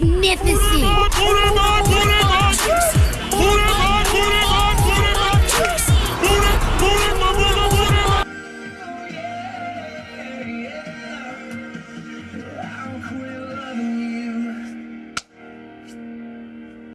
magnificent!